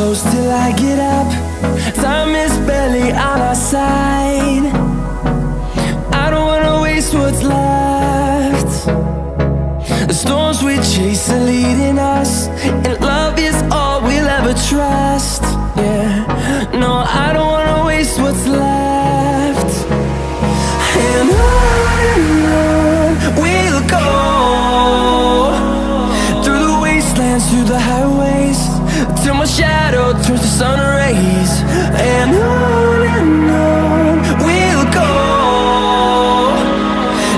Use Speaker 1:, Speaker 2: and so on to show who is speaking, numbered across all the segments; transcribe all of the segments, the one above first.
Speaker 1: close till I get up. Time is barely on our side. I don't wanna waste what's left. The storms we chase are leading us, and love is all we'll ever trust. Yeah, no, I don't wanna waste what's turns to sun rays And on and on We'll go.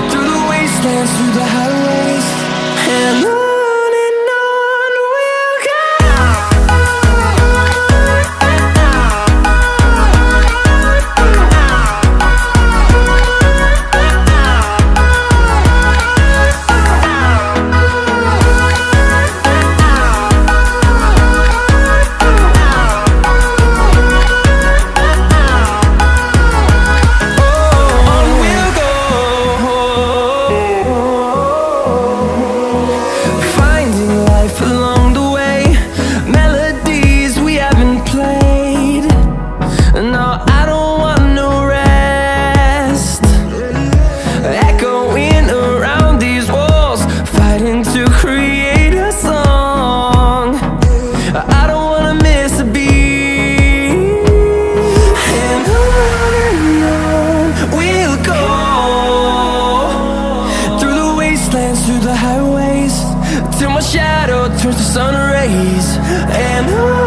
Speaker 1: Through the wastelands, through the highways And trying to create a song. I don't wanna miss a beat. And on and on we'll go. Through the wastelands, through the highways Till my shadow turns to sun rays. And on